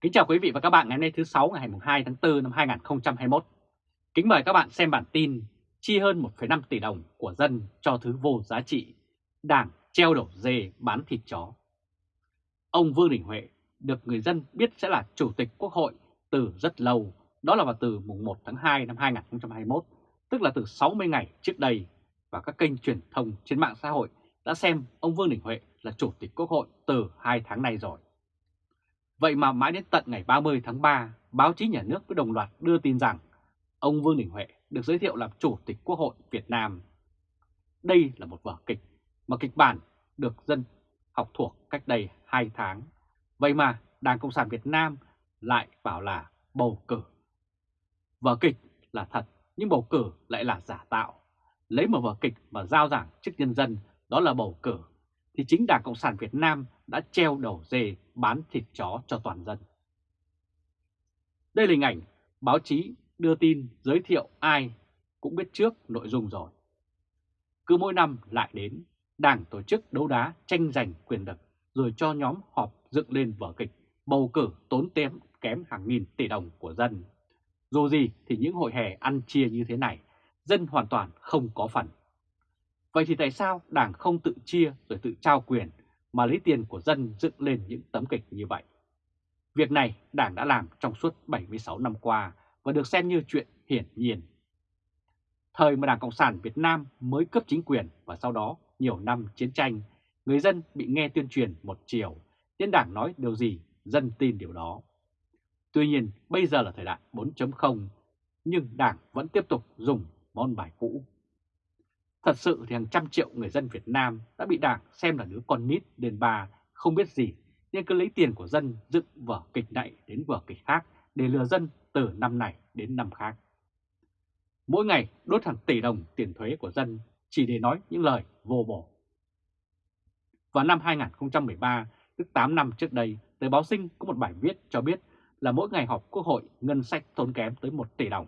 Kính chào quý vị và các bạn ngày hôm nay thứ 6 ngày 2 tháng 4 năm 2021. Kính mời các bạn xem bản tin chi hơn 1,5 tỷ đồng của dân cho thứ vô giá trị, đảng treo đổ dê bán thịt chó. Ông Vương Đình Huệ được người dân biết sẽ là Chủ tịch Quốc hội từ rất lâu, đó là vào từ mùng 1 tháng 2 năm 2021, tức là từ 60 ngày trước đây, và các kênh truyền thông trên mạng xã hội đã xem ông Vương Đình Huệ là Chủ tịch Quốc hội từ 2 tháng nay rồi. Vậy mà mãi đến tận ngày 30 tháng 3, báo chí nhà nước mới đồng loạt đưa tin rằng ông Vương Đình Huệ được giới thiệu làm Chủ tịch Quốc hội Việt Nam. Đây là một vở kịch mà kịch bản được dân học thuộc cách đây 2 tháng. Vậy mà Đảng Cộng sản Việt Nam lại bảo là bầu cử. Vở kịch là thật nhưng bầu cử lại là giả tạo. Lấy một vở kịch mà giao giảng trước nhân dân đó là bầu cử thì chính Đảng Cộng sản Việt Nam đã treo đầu dê bán thịt chó cho toàn dân. Đây là hình ảnh báo chí đưa tin giới thiệu ai cũng biết trước nội dung rồi. Cứ mỗi năm lại đến, Đảng tổ chức đấu đá tranh giành quyền lực rồi cho nhóm họp dựng lên vở kịch bầu cử tốn kém kém hàng nghìn tỷ đồng của dân. Dù gì thì những hội hè ăn chia như thế này, dân hoàn toàn không có phần. Vậy thì tại sao Đảng không tự chia rồi tự trao quyền mà lấy tiền của dân dựng lên những tấm kịch như vậy? Việc này Đảng đã làm trong suốt 76 năm qua và được xem như chuyện hiển nhiên. Thời mà Đảng Cộng sản Việt Nam mới cấp chính quyền và sau đó nhiều năm chiến tranh, người dân bị nghe tuyên truyền một chiều, nên Đảng nói điều gì dân tin điều đó. Tuy nhiên bây giờ là thời đại 4.0, nhưng Đảng vẫn tiếp tục dùng món bài cũ. Thật sự thì hàng trăm triệu người dân Việt Nam đã bị Đảng xem là đứa con nít đền bà không biết gì nên cứ lấy tiền của dân dựng vở kịch này đến vở kịch khác để lừa dân từ năm này đến năm khác. Mỗi ngày đốt hàng tỷ đồng tiền thuế của dân chỉ để nói những lời vô bổ. Vào năm 2013, tức 8 năm trước đây, tờ báo Sinh có một bài viết cho biết là mỗi ngày họp quốc hội ngân sách tốn kém tới 1 tỷ đồng.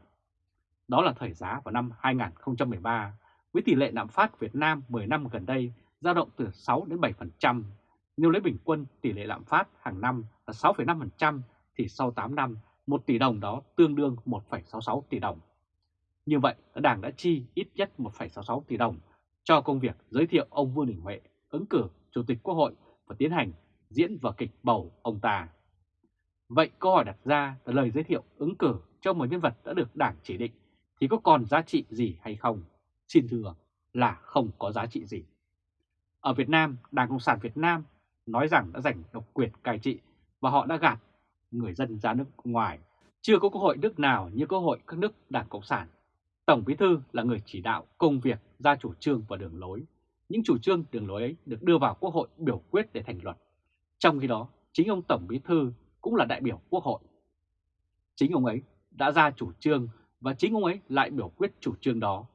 Đó là thời giá vào năm 2013 với tỷ lệ lạm phát Việt Nam 10 năm gần đây dao động từ 6 đến 7%. Nếu lấy bình quân tỷ lệ lạm phát hàng năm là 6,5% thì sau 8 năm 1 tỷ đồng đó tương đương 1,66 tỷ đồng. Như vậy, Đảng đã chi ít nhất 1,66 tỷ đồng cho công việc giới thiệu ông Vương Đình Huệ ứng cử Chủ tịch Quốc hội và tiến hành diễn vở kịch bầu ông ta. Vậy câu hỏi đặt ra là lời giới thiệu ứng cử cho một nhân vật đã được Đảng chỉ định thì có còn giá trị gì hay không? Xin thưa là không có giá trị gì. Ở Việt Nam, Đảng Cộng sản Việt Nam nói rằng đã giành độc quyền cai trị và họ đã gạt người dân ra nước ngoài. Chưa có quốc hội nước nào như quốc hội các nước Đảng Cộng sản. Tổng Bí Thư là người chỉ đạo công việc ra chủ trương và đường lối. Những chủ trương đường lối ấy được đưa vào quốc hội biểu quyết để thành luật. Trong khi đó, chính ông Tổng Bí Thư cũng là đại biểu quốc hội. Chính ông ấy đã ra chủ trương và chính ông ấy lại biểu quyết chủ trương đó.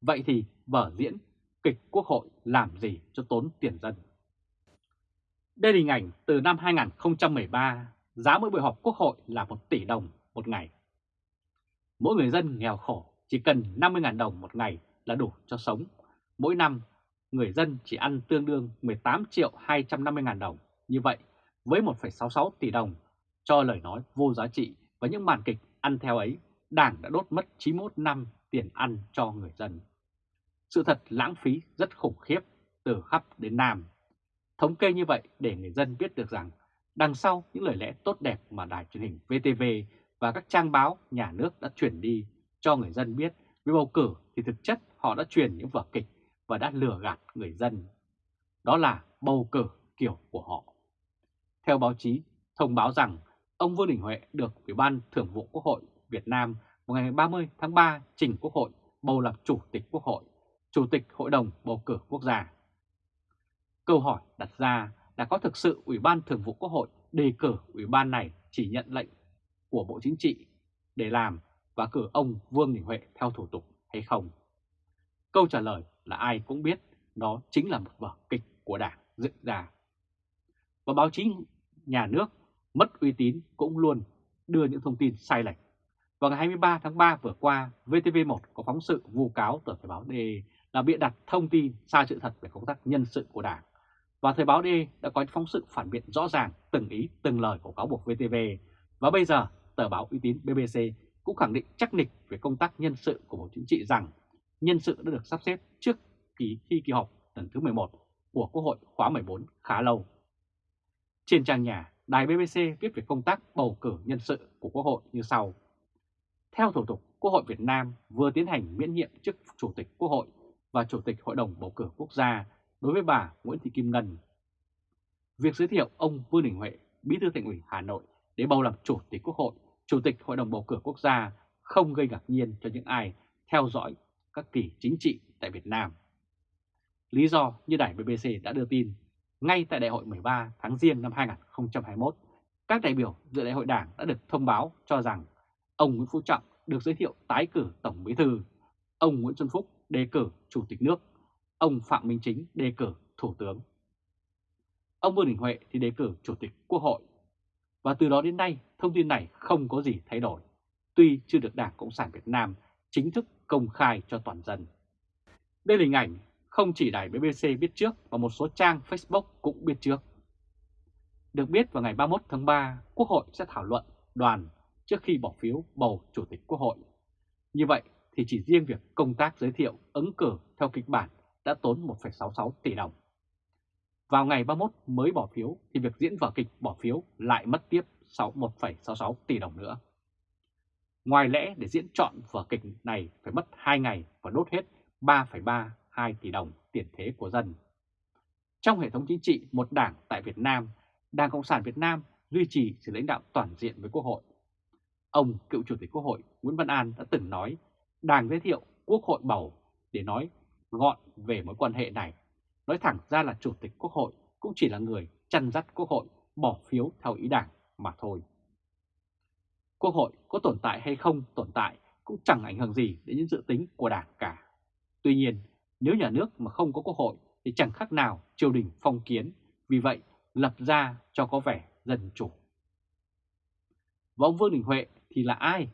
Vậy thì vở diễn kịch quốc hội làm gì cho tốn tiền dân? Đây là hình ảnh từ năm 2013, giá mỗi buổi họp quốc hội là 1 tỷ đồng một ngày. Mỗi người dân nghèo khổ chỉ cần 50.000 đồng một ngày là đủ cho sống. Mỗi năm, người dân chỉ ăn tương đương 18 triệu 250 ngàn đồng. Như vậy, với 1,66 tỷ đồng cho lời nói vô giá trị và những màn kịch ăn theo ấy, Đảng đã đốt mất 91 năm tiền ăn cho người dân. Sự thật lãng phí rất khủng khiếp từ khắp đến Nam. Thống kê như vậy để người dân biết được rằng đằng sau những lời lẽ tốt đẹp mà đài truyền hình VTV và các trang báo nhà nước đã chuyển đi cho người dân biết với bầu cử thì thực chất họ đã truyền những vở kịch và đã lừa gạt người dân. Đó là bầu cử kiểu của họ. Theo báo chí, thông báo rằng ông Vương Đình Huệ được Ủy ban Thường vụ Quốc hội Việt Nam vào ngày 30 tháng 3 trình Quốc hội bầu làm Chủ tịch Quốc hội, Chủ tịch Hội đồng Bầu cử Quốc gia. Câu hỏi đặt ra là có thực sự Ủy ban Thường vụ Quốc hội đề cử Ủy ban này chỉ nhận lệnh của Bộ Chính trị để làm và cử ông Vương Đình Huệ theo thủ tục hay không? Câu trả lời là ai cũng biết đó chính là một vở kịch của Đảng dựng ra. Và báo chí nhà nước mất uy tín cũng luôn đưa những thông tin sai lệch. Vào ngày 23 tháng 3 vừa qua, VTV1 có phóng sự vu cáo tờ Thời báo D là bịa đặt thông tin sai sự thật về công tác nhân sự của Đảng. Và Thời báo D đã có phóng sự phản biện rõ ràng từng ý từng lời của cáo buộc VTV Và bây giờ, tờ báo uy tín BBC cũng khẳng định chắc nịch về công tác nhân sự của Bộ Chính trị rằng nhân sự đã được sắp xếp trước kỳ thi kỳ họp lần thứ 11 của Quốc hội khóa 14 khá lâu. Trên trang nhà, đài BBC viết về công tác bầu cử nhân sự của Quốc hội như sau. Theo thủ tục, Quốc hội Việt Nam vừa tiến hành miễn nhiệm chức Chủ tịch Quốc hội và Chủ tịch Hội đồng Bầu cử Quốc gia đối với bà Nguyễn Thị Kim Ngân. Việc giới thiệu ông Vương Đình Huệ, Bí thư Thành ủy Hà Nội để bầu làm Chủ tịch Quốc hội, Chủ tịch Hội đồng Bầu cử Quốc gia không gây ngạc nhiên cho những ai theo dõi các kỳ chính trị tại Việt Nam. Lý do như đài BBC đã đưa tin, ngay tại đại hội 13 tháng Giêng năm 2021, các đại biểu dự đại hội đảng đã được thông báo cho rằng ông Nguyễn Phú Trọng được giới thiệu tái cử Tổng Bí thư, ông Nguyễn Xuân Phúc đề cử Chủ tịch nước, ông Phạm Minh Chính đề cử Thủ tướng. Ông Vương Đình Huệ thì đề cử Chủ tịch Quốc hội. Và từ đó đến nay, thông tin này không có gì thay đổi, tuy chưa được Đảng Cộng sản Việt Nam chính thức công khai cho toàn dân. Đây là hình ảnh không chỉ đài BBC biết trước và một số trang Facebook cũng biết trước. Được biết vào ngày 31 tháng 3, Quốc hội sẽ thảo luận đoàn trước khi bỏ phiếu bầu Chủ tịch Quốc hội. Như vậy thì chỉ riêng việc công tác giới thiệu ứng cử theo kịch bản đã tốn 1,66 tỷ đồng. Vào ngày 31 mới bỏ phiếu thì việc diễn vở kịch bỏ phiếu lại mất tiếp 1,66 tỷ đồng nữa. Ngoài lẽ để diễn chọn vở kịch này phải mất 2 ngày và đốt hết 3,32 tỷ đồng tiền thế của dân. Trong hệ thống chính trị một đảng tại Việt Nam, Đảng Cộng sản Việt Nam duy trì sự lãnh đạo toàn diện với Quốc hội. Ông cựu Chủ tịch Quốc hội Nguyễn Văn An đã từng nói Đảng giới thiệu Quốc hội bầu để nói gọn về mối quan hệ này. Nói thẳng ra là Chủ tịch Quốc hội cũng chỉ là người chăn dắt Quốc hội bỏ phiếu theo ý đảng mà thôi. Quốc hội có tồn tại hay không tồn tại cũng chẳng ảnh hưởng gì đến những dự tính của đảng cả. Tuy nhiên, nếu nhà nước mà không có quốc hội thì chẳng khác nào triều đình phong kiến, vì vậy lập ra cho có vẻ dân chủ. Và ông Vương Đình Huệ thì là ai?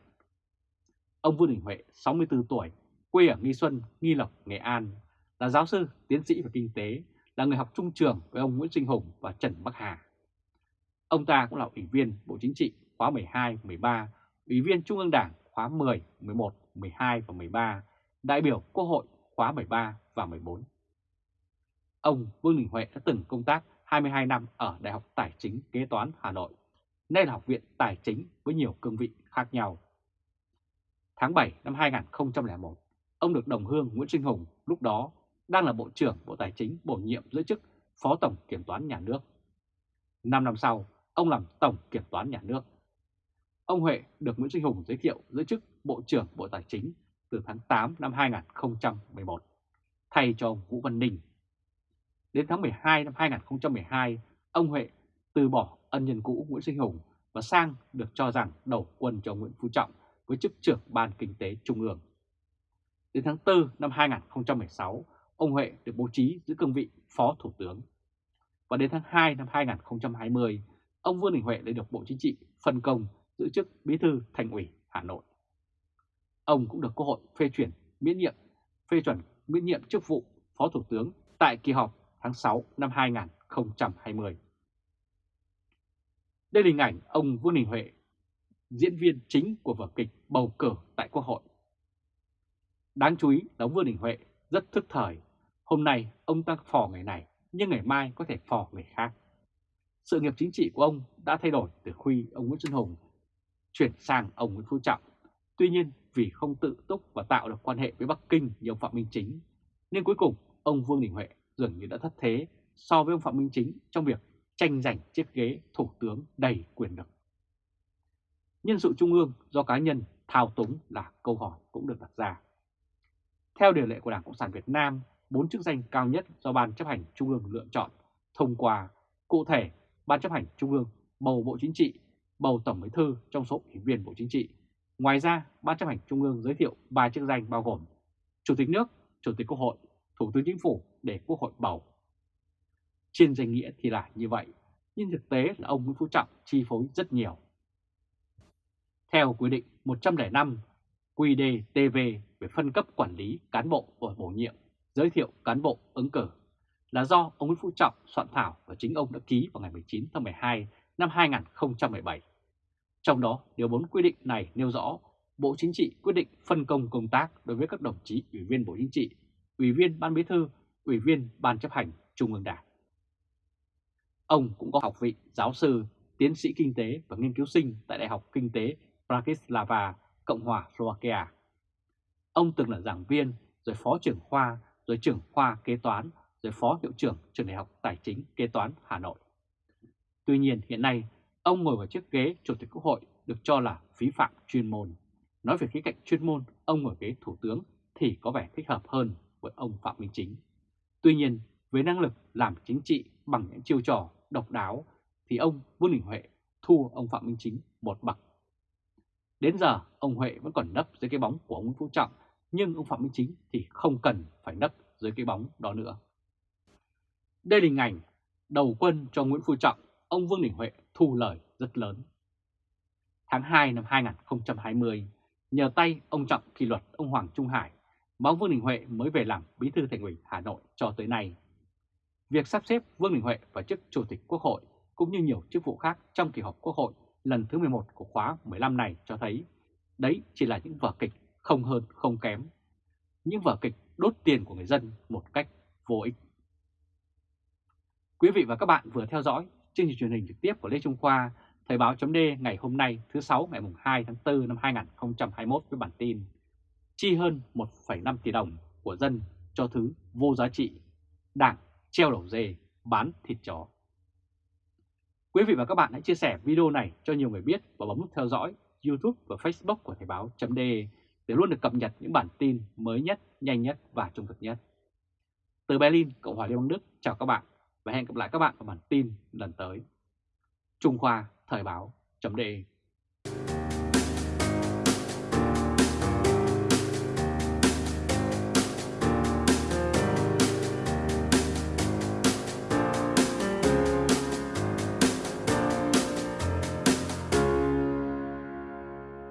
Ông Vương Đình Huệ, 64 tuổi, quê ở Nghi Xuân, Nghi Lộc, Nghệ An, là giáo sư, tiến sĩ về kinh tế, là người học trung trường với ông Nguyễn Sinh Hùng và Trần Bắc Hà. Ông ta cũng là ủy viên Bộ Chính trị khóa 12, 13, ủy viên Trung ương Đảng khóa 10, 11, 12 và 13, đại biểu Quốc hội khóa 13 và 14. Ông Vương Đình Huệ đã từng công tác 22 năm ở Đại học Tài chính Kế toán Hà Nội, nay là Học viện Tài chính với nhiều cương vị khác nhau. Tháng 7 năm 2001, ông được đồng hương Nguyễn Sinh Hùng lúc đó đang là Bộ trưởng Bộ Tài chính bổ nhiệm giữ chức Phó Tổng Kiểm toán Nhà nước. Năm năm sau, ông làm Tổng Kiểm toán Nhà nước. Ông Huệ được Nguyễn Sinh Hùng giới thiệu giữ chức Bộ trưởng Bộ Tài chính từ tháng 8 năm 2011, thay cho ông Vũ Văn Ninh. Đến tháng 12 năm 2012, ông Huệ từ bỏ ân nhân cũ Nguyễn Sinh Hùng và sang được cho rằng đầu quân cho Nguyễn Phú Trọng với chức trưởng Ban Kinh tế Trung ương. Đến tháng 4 năm 2016, ông Huệ được bố trí giữ cương vị Phó Thủ tướng. Và đến tháng 2 năm 2020, ông Vương Đình Huệ lại được Bộ Chính trị phân công giữ chức Bí thư Thành ủy Hà Nội. Ông cũng được Quốc hội phê chuyển miễn nhiệm, phê chuẩn miễn nhiệm chức vụ Phó Thủ tướng tại kỳ họp tháng 6 năm 2020. Đây là hình ảnh ông Vương Đình Huệ, diễn viên chính của vở kịch bầu cử tại Quốc hội. Đáng chú ý là ông Vương Đình Huệ rất thức thời. Hôm nay ông ta phò người này, nhưng ngày mai có thể phò người khác. Sự nghiệp chính trị của ông đã thay đổi từ khi ông Nguyễn Xuân Hùng chuyển sang ông Nguyễn Phú Trọng. Tuy nhiên vì không tự túc và tạo được quan hệ với Bắc Kinh như ông Phạm Minh Chính, nên cuối cùng ông Vương Đình Huệ dường như đã thất thế so với ông Phạm Minh Chính trong việc tranh giành chiếc ghế thủ tướng đầy quyền lực. Nhân sự trung ương do cá nhân thao túng là câu hỏi cũng được đặt ra. Theo điều lệ của Đảng Cộng sản Việt Nam, bốn chức danh cao nhất do Ban chấp hành Trung ương lựa chọn thông qua. Cụ thể, Ban chấp hành Trung ương bầu Bộ Chính trị, bầu Tổng Bí thư trong số ủy viên Bộ Chính trị. Ngoài ra, Ban chấp hành Trung ương giới thiệu ba chức danh bao gồm Chủ tịch nước, Chủ tịch Quốc hội, Thủ tướng Chính phủ để Quốc hội bầu. Trên danh nghĩa thì là như vậy, nhưng thực tế là ông Nguyễn Phú Trọng chi phối rất nhiều. Theo quy định 105 QĐ-TV về phân cấp quản lý cán bộ và bổ nhiệm, giới thiệu cán bộ ứng cử là do ông Nguyễn Phú Trọng soạn thảo và chính ông đã ký vào ngày 19 tháng 12 năm 2017. Trong đó, điều 4 quy định này nêu rõ Bộ Chính trị quyết định phân công công tác đối với các đồng chí Ủy viên Bộ Chính trị, Ủy viên Ban Bí thư, Ủy viên Ban chấp hành Trung ương Đảng. Ông cũng có học vị giáo sư, tiến sĩ kinh tế và nghiên cứu sinh tại Đại học Kinh tế Bratislava, Cộng hòa Slovakia. Ông từng là giảng viên, rồi phó trưởng khoa, rồi trưởng khoa kế toán, rồi phó hiệu trưởng trường Đại học Tài chính Kế toán Hà Nội. Tuy nhiên hiện nay, ông ngồi vào chiếc ghế Chủ tịch Quốc hội được cho là phí phạm chuyên môn. Nói về khía cạnh chuyên môn, ông ngồi ghế Thủ tướng thì có vẻ thích hợp hơn với ông Phạm Minh Chính. Tuy nhiên, với năng lực làm chính trị bằng những chiêu trò độc đáo thì ông Vương Đình Huệ thua ông Phạm Minh Chính một bậc. Đến giờ, ông Huệ vẫn còn nấp dưới cái bóng của ông Nguyễn Phú Trọng, nhưng ông Phạm Minh Chính thì không cần phải nấp dưới cái bóng đó nữa. Đây là hình ảnh đầu quân cho Nguyễn Phú Trọng, ông Vương Đình Huệ thu lời rất lớn. Tháng 2 năm 2020, nhờ tay ông Trọng kỷ luật ông Hoàng Trung Hải, mà ông Vương Đình Huệ mới về làm bí thư thành ủy Hà Nội cho tới nay. Việc sắp xếp Vương Đình Huệ vào chức Chủ tịch Quốc hội cũng như nhiều chức vụ khác trong kỳ họp Quốc hội lần thứ 11 của khóa 15 này cho thấy đấy chỉ là những vở kịch không hơn không kém. Những vở kịch đốt tiền của người dân một cách vô ích. Quý vị và các bạn vừa theo dõi chương trình truyền hình trực tiếp của Lê Trung Khoa, Thời báo chấm ngày hôm nay thứ 6 ngày 2 tháng 4 năm 2021 với bản tin Chi hơn 1,5 tỷ đồng của dân cho thứ vô giá trị, đảng treo đầu dê, bán thịt chó. Quý vị và các bạn hãy chia sẻ video này cho nhiều người biết và bấm nút theo dõi YouTube và Facebook của Thời báo .de để luôn được cập nhật những bản tin mới nhất, nhanh nhất và trung thực nhất. Từ Berlin, Cộng hòa Liên bang Đức, chào các bạn và hẹn gặp lại các bạn vào bản tin lần tới. Trung Khoa Thời báo .de